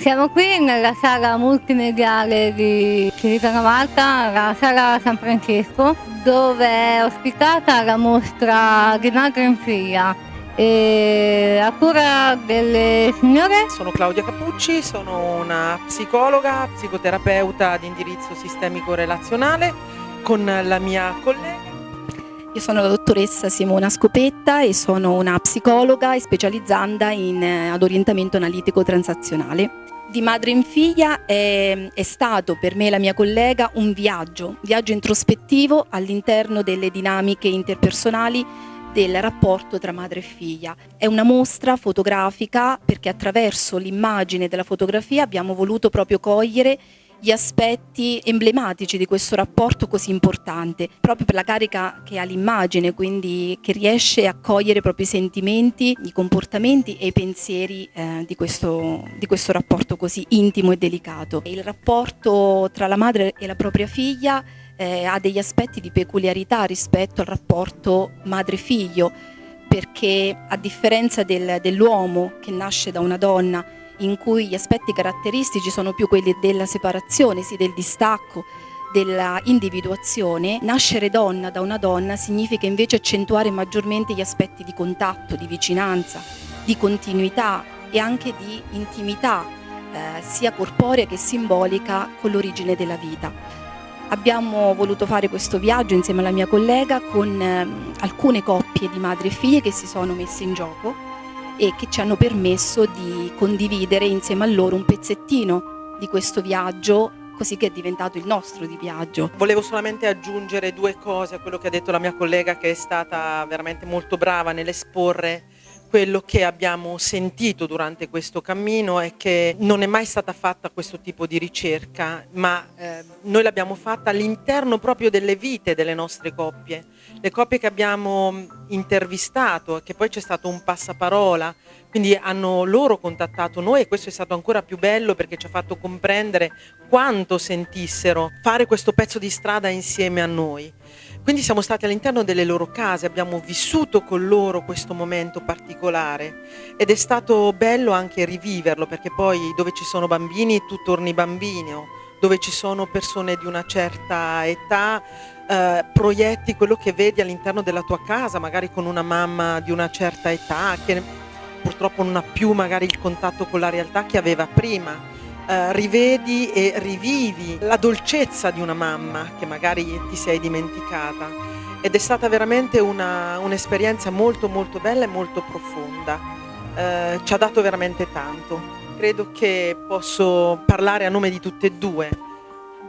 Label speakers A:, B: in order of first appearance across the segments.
A: Siamo qui nella sala multimediale di Civitano Malta, la sala San Francesco, dove è ospitata la mostra madre in figlia. E a cura delle signore?
B: Sono Claudia Capucci, sono una psicologa, psicoterapeuta di indirizzo sistemico relazionale con la mia collega
C: io sono la dottoressa Simona Scopetta e sono una psicologa specializzata in, eh, ad orientamento analitico transazionale. Di madre in figlia è, è, stato per me e la mia collega un viaggio, viaggio introspettivo all'interno delle dinamiche interpersonali del rapporto tra madre e figlia. È una mostra fotografica perché attraverso l'immagine della fotografia abbiamo voluto proprio cogliere gli aspetti emblematici di questo rapporto così importante, proprio per la carica che ha l'immagine, quindi che riesce a cogliere i sentimenti, i comportamenti e i pensieri eh, di, questo, di questo rapporto così intimo e delicato. Il rapporto tra la madre e la propria figlia eh, ha degli aspetti di peculiarità rispetto al rapporto madre-figlio, perché a differenza del, dell'uomo che nasce da una donna in cui gli aspetti caratteristici sono più quelli della separazione, sì, del distacco, della individuazione, nascere donna da una donna significa invece accentuare maggiormente gli aspetti di contatto, di vicinanza, di continuità e anche di intimità, eh, sia corporea che simbolica con l'origine della vita. Abbiamo voluto fare questo viaggio insieme alla mia collega con eh, alcune coppie di madri e figlie che si sono messe in gioco e che ci hanno permesso di condividere insieme a loro un pezzettino di questo viaggio così che è diventato il nostro di viaggio.
B: Volevo solamente aggiungere due cose a quello che ha detto la mia collega che è stata veramente molto brava nell'esporre quello che abbiamo sentito durante questo cammino è che non è mai stata fatta questo tipo di ricerca, ma eh, noi l'abbiamo fatta all'interno proprio delle vite delle nostre coppie. Le coppie che abbiamo intervistato che poi c'è stato un passaparola, quindi hanno loro contattato noi e questo è stato ancora più bello perché ci ha fatto comprendere quanto sentissero fare questo pezzo di strada insieme a noi. Quindi siamo stati all'interno delle loro case, abbiamo vissuto con loro questo momento particolare ed è stato bello anche riviverlo perché poi dove ci sono bambini tu torni bambino, dove ci sono persone di una certa età eh, proietti quello che vedi all'interno della tua casa, magari con una mamma di una certa età che purtroppo non ha più magari il contatto con la realtà che aveva prima eh, rivedi e rivivi la dolcezza di una mamma che magari ti sei dimenticata ed è stata veramente un'esperienza un molto molto bella e molto profonda, eh, ci ha dato veramente tanto. Credo che posso parlare a nome di tutte e due,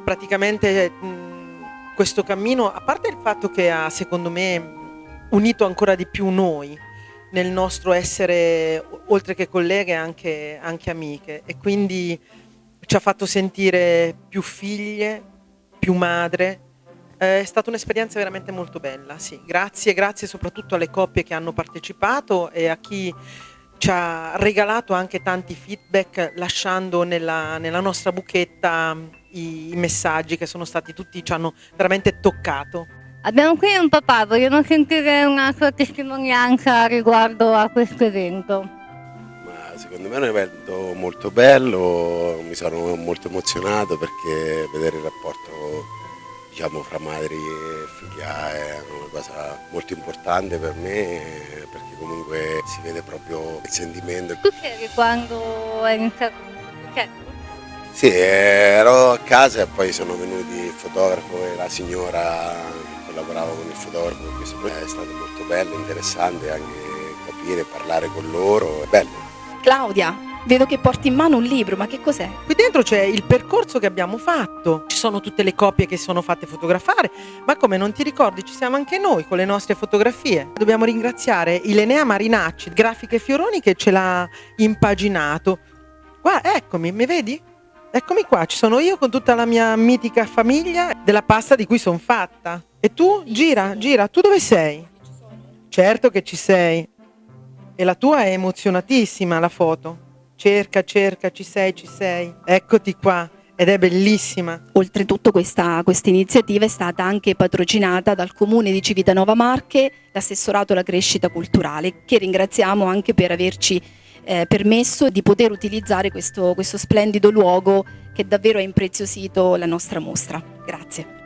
B: praticamente mh, questo cammino, a parte il fatto che ha secondo me unito ancora di più noi, nel nostro essere, oltre che colleghe, anche, anche amiche. E quindi ci ha fatto sentire più figlie, più madre. È stata un'esperienza veramente molto bella, sì. Grazie, grazie soprattutto alle coppie che hanno partecipato e a chi ci ha regalato anche tanti feedback lasciando nella, nella nostra buchetta i, i, messaggi che sono stati tutti, ci hanno veramente toccato.
A: Abbiamo qui un papà, vogliamo sentire una sua testimonianza riguardo a questo evento
D: secondo me è un evento molto bello, mi sono molto emozionato perché vedere il rapporto diciamo, fra madri e figlia è una cosa molto importante per me perché comunque si vede proprio il sentimento.
A: Tu c'eri quando hai iniziato progetto?
D: Sì, ero a casa e poi sono venuti il fotografo e la signora che collaborava con il fotografo, questo è stato molto bello, interessante anche capire, parlare con loro, è bello.
C: Claudia, vedo che porti in mano un libro, ma che cos'è?
B: Qui dentro c'è il percorso che abbiamo fatto, ci sono tutte le copie che sono fatte fotografare, ma come non ti ricordi ci siamo anche noi con le nostre fotografie. Dobbiamo ringraziare Ilenea Marinacci, Grafiche Fioroni, che ce l'ha impaginato. Guarda, eccomi, mi vedi? Eccomi qua, ci sono io con tutta la mia mitica famiglia della pasta di cui sono fatta. E tu? Gira, gira, tu dove sei? Certo che ci sei. E la tua è emozionatissima la foto. Cerca, cerca, ci sei, ci sei. Eccoti qua. Ed è bellissima.
C: Oltretutto questa, questa iniziativa è stata anche patrocinata dal comune di Civitanova Marche, l'assessorato alla crescita culturale, che ringraziamo anche per averci eh, permesso di poter utilizzare questo, questo splendido luogo che davvero ha impreziosito la nostra mostra. Grazie.